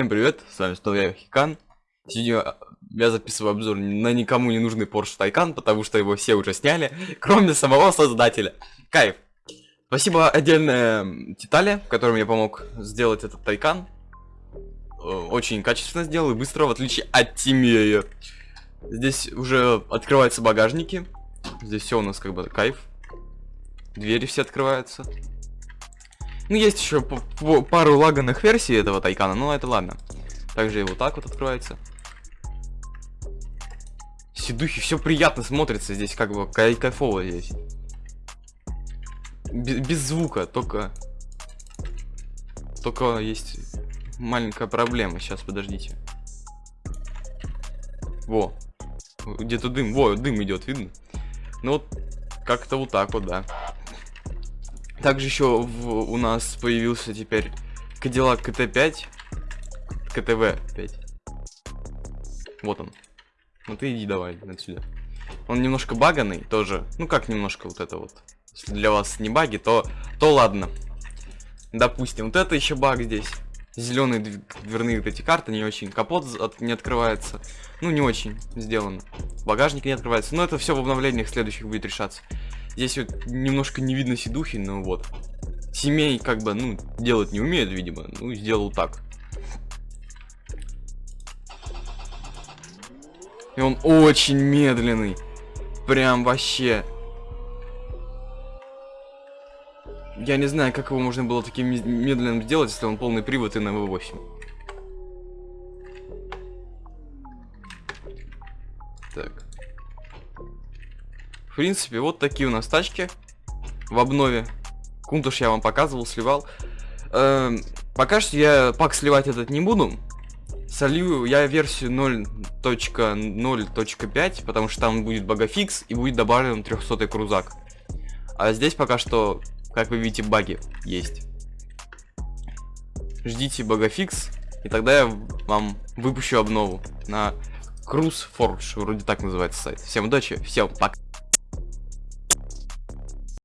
Всем привет, с вами снова я, Хикан. Сегодня я записываю обзор на никому не нужный Porsche Taycan, потому что его все уже сняли, кроме самого создателя. Кайф. Спасибо отдельное Титале, которым я помог сделать этот Taycan. Э, Очень качественно сделал и быстро, в отличие от Тимея. Здесь уже открываются багажники. Здесь все у нас как бы кайф. Двери все открываются. Ну, есть еще пару лаганных версий этого Тайкана, но это ладно. Также и вот так вот открывается. Сидухи, все приятно смотрится здесь, как бы кай- кайфово здесь. Без, без звука, только... Только есть маленькая проблема. Сейчас, подождите. Во. Где-то дым. Во, дым идет, видно? Ну вот, как-то вот так вот, да. Также еще в- у нас появился теперь Cadillac KT5. КТВ 5. Вот он. Ну ты иди давай отсюда. Он немножко баганный тоже. Ну как немножко вот это вот. Если для вас не баги, то, то ладно. Допустим, вот это еще баг здесь. Зеленые дверные вот эти карты не очень. Капот от- не открывается. Ну не очень сделано. Багажник не открывается. Но это все в обновлениях следующих будет решаться. Здесь вот немножко не видно сидухи, но вот. Семей как бы, ну, делать не умеет, видимо. Ну, сделал так. И он очень медленный. Прям вообще. Я не знаю, как его можно было таким мед- медленным сделать, если он полный привод и на V8. Так. Принципе, вот такие у нас тачки в обнове. Кунтуш я вам показывал, сливал. Эм, пока что я пак сливать этот не буду. Солью я версию 0.0.5, потому что там будет багафикс и будет добавлен 300 крузак. А здесь пока что, как вы видите, баги есть. Ждите багафикс, и тогда я вам выпущу обнову на Cruise Forge, вроде так называется сайт. Всем удачи, всем пока.